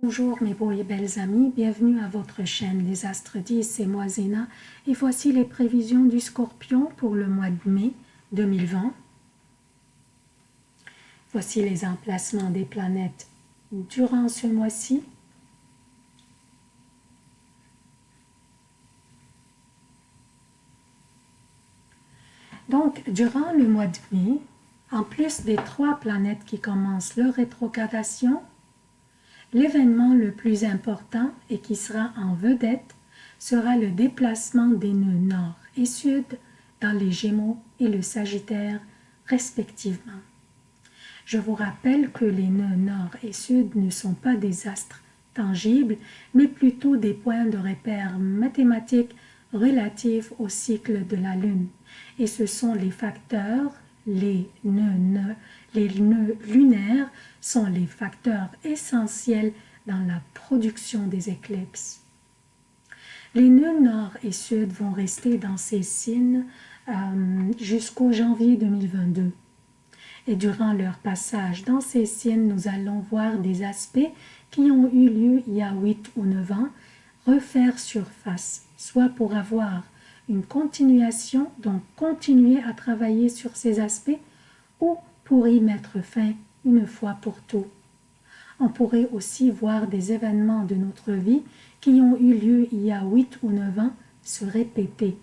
Bonjour mes beaux et belles amis, bienvenue à votre chaîne Les Astres 10, c'est moi Zéna et voici les prévisions du Scorpion pour le mois de mai 2020. Voici les emplacements des planètes durant ce mois-ci. Donc, durant le mois de mai, en plus des trois planètes qui commencent leur rétrogradation, L'événement le plus important et qui sera en vedette sera le déplacement des nœuds nord et sud dans les Gémeaux et le Sagittaire respectivement. Je vous rappelle que les nœuds nord et sud ne sont pas des astres tangibles, mais plutôt des points de repère mathématiques relatifs au cycle de la Lune. Et ce sont les facteurs, les nœuds, les nœuds lunaires sont les facteurs essentiels dans la production des éclipses. Les nœuds nord et sud vont rester dans ces signes euh, jusqu'au janvier 2022. Et durant leur passage dans ces signes, nous allons voir des aspects qui ont eu lieu il y a 8 ou 9 ans refaire surface, soit pour avoir une continuation, donc continuer à travailler sur ces aspects, ou pour y mettre fin une fois pour tout. On pourrait aussi voir des événements de notre vie qui ont eu lieu il y a 8 ou 9 ans se répéter.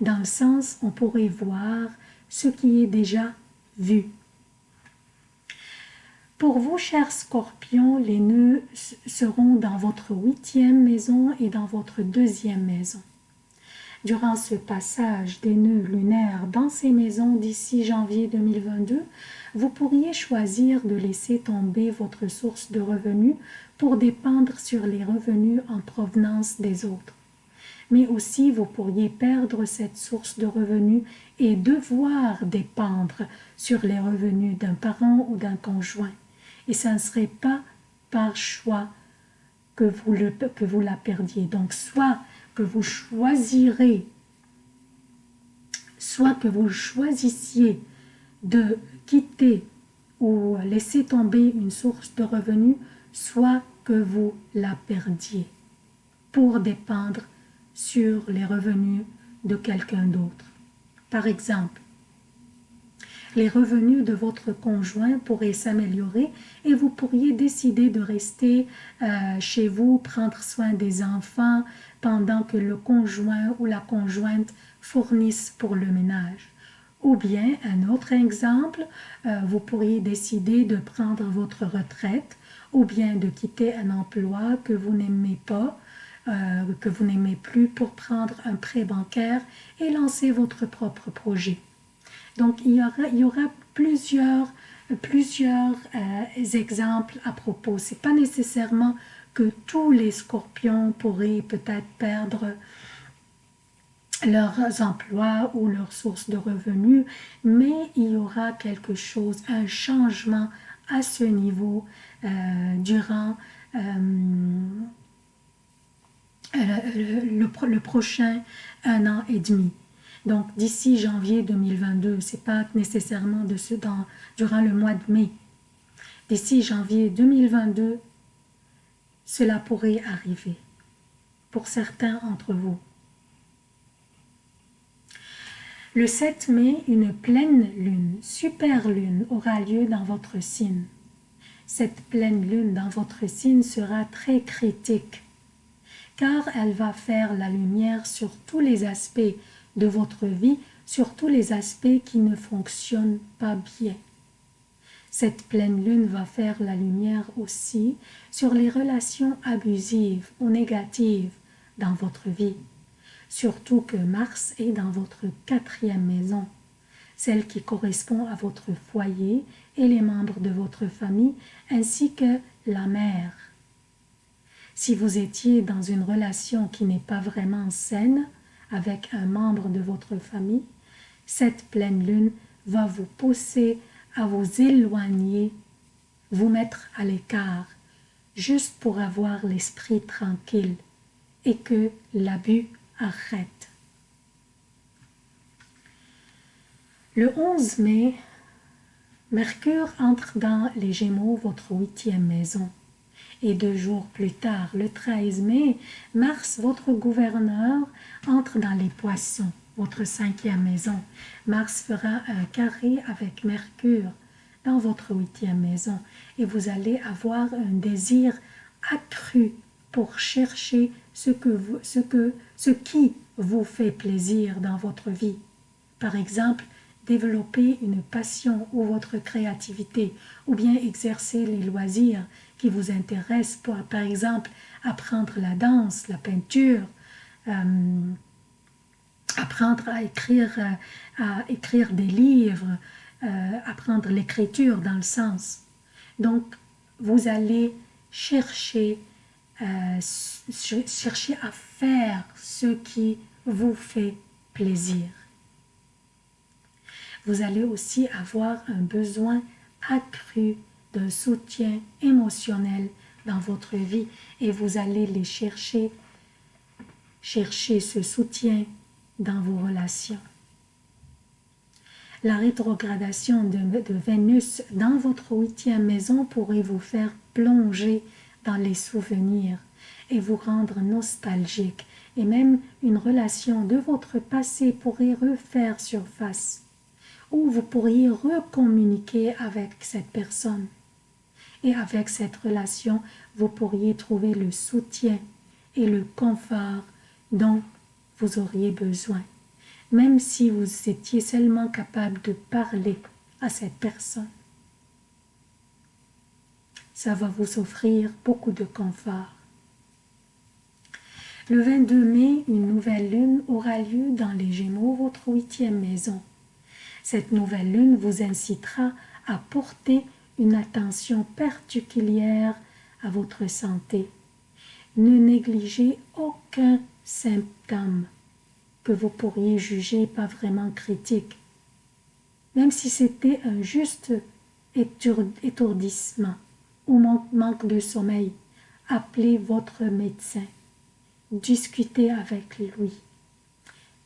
Dans le sens, on pourrait voir ce qui est déjà vu. Pour vous, chers scorpions, les nœuds seront dans votre huitième maison et dans votre deuxième maison. Durant ce passage des nœuds lunaires dans ces maisons d'ici janvier 2022, vous pourriez choisir de laisser tomber votre source de revenus pour dépendre sur les revenus en provenance des autres. Mais aussi, vous pourriez perdre cette source de revenus et devoir dépendre sur les revenus d'un parent ou d'un conjoint. Et ça ne serait pas par choix que vous, que vous la perdiez. Donc, soit que vous choisirez, soit que vous choisissiez de quitter ou laisser tomber une source de revenus, soit que vous la perdiez pour dépendre sur les revenus de quelqu'un d'autre. Par exemple, les revenus de votre conjoint pourraient s'améliorer et vous pourriez décider de rester euh, chez vous, prendre soin des enfants pendant que le conjoint ou la conjointe fournissent pour le ménage. Ou bien, un autre exemple, euh, vous pourriez décider de prendre votre retraite ou bien de quitter un emploi que vous n'aimez pas, euh, que vous n'aimez plus pour prendre un prêt bancaire et lancer votre propre projet. Donc, il y aura, plusieurs, plusieurs euh, exemples à propos. Ce n'est pas nécessairement que tous les scorpions pourraient peut-être perdre leurs emplois ou leurs sources de revenus, mais il y aura quelque chose, un changement à ce niveau euh, durant euh, le, le, prochain un an et demi. Donc, d'ici janvier 2022, ce n'est pas nécessairement de ce dans, durant le mois de mai. D'ici janvier 2022, cela pourrait arriver pour certains d'entre vous. Le 7 mai, une pleine lune, super lune, aura lieu dans votre signe. Cette pleine lune dans votre signe sera très critique, car elle va faire la lumière sur tous les aspects de votre vie, sur tous les aspects qui ne fonctionnent pas bien. Cette pleine lune va faire la lumière aussi sur les relations abusives ou négatives dans votre vie. Surtout que Mars est dans votre quatrième maison, celle qui correspond à votre foyer et les membres de votre famille, ainsi que la mère. Si vous étiez dans une relation qui n'est pas vraiment saine, avec un membre de votre famille, cette pleine lune va vous pousser à vous éloigner, vous mettre à l'écart, juste pour avoir l'esprit tranquille et que l'abus arrête. Le 11 mai, Mercure entre dans les Gémeaux, votre huitième maison, Et deux jours plus tard, le 13 mai, Mars, votre gouverneur, entre dans les poissons, votre cinquième maison. Mars fera un carré avec Mercure dans votre huitième maison et vous allez avoir un désir accru pour chercher ce, que vous, ce, que, ce qui vous fait plaisir dans votre vie. Par exemple, développer une passion ou votre créativité, ou bien exercer les loisirs qui vous intéressent, pour, par exemple apprendre la danse, la peinture, euh, apprendre à écrire, euh, à écrire des livres, euh, apprendre l'écriture dans le sens. Donc, vous allez chercher, chercher à faire ce qui vous fait plaisir vous allez aussi avoir un besoin accru d'un soutien émotionnel dans votre vie et vous allez les chercher, chercher ce soutien dans vos relations. La rétrogradation de, Vénus dans votre huitième maison pourrait vous faire plonger dans les souvenirs et vous rendre nostalgique et même une relation de votre passé pourrait refaire surface où vous pourriez recommuniquer avec cette personne. Et avec cette relation, vous pourriez trouver le soutien et le confort dont vous auriez besoin, même si vous étiez seulement capable de parler à cette personne. Ça va vous offrir beaucoup de confort. Le 22 mai, une nouvelle lune aura lieu dans les Gémeaux, votre huitième maison. Cette nouvelle lune vous incitera à porter une attention particulière à votre santé. Ne négligez aucun symptôme que vous pourriez juger pas vraiment critique, même si c'était un juste étourdissement ou manque de sommeil. Appelez votre médecin. Discutez avec lui.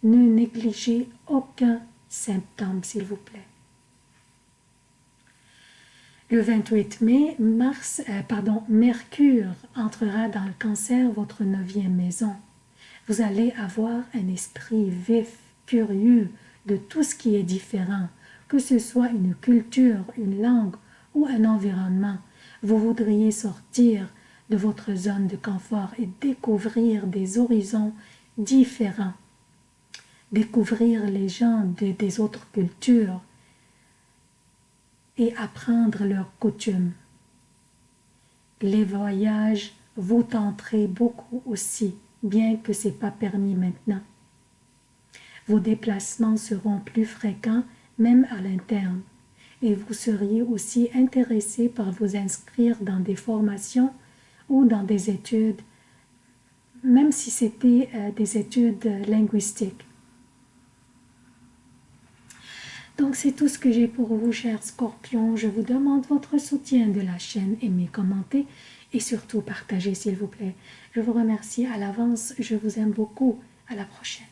Ne négligez aucun symptômes, s'il vous plaît. Le 28 mai, Mars, euh, pardon, Mercure entrera dans le cancer, votre neuvième maison. Vous allez avoir un esprit vif, curieux de tout ce qui est différent, que ce soit une culture, une langue ou un environnement. Vous voudriez sortir de votre zone de confort et découvrir des horizons différents découvrir les gens des autres cultures et apprendre leurs coutumes. Les voyages vous tenterez beaucoup aussi, bien que ce n'est pas permis maintenant. Vos déplacements seront plus fréquents, même à l'interne, et vous seriez aussi intéressé par vous inscrire dans des formations ou dans des études, même si c'était euh, des études linguistiques. Donc c'est tout ce que j'ai pour vous, chers scorpions. Je vous demande votre soutien de la chaîne, aimez, commentez et surtout partagez s'il vous plaît. Je vous remercie à l'avance, je vous aime beaucoup. À la prochaine.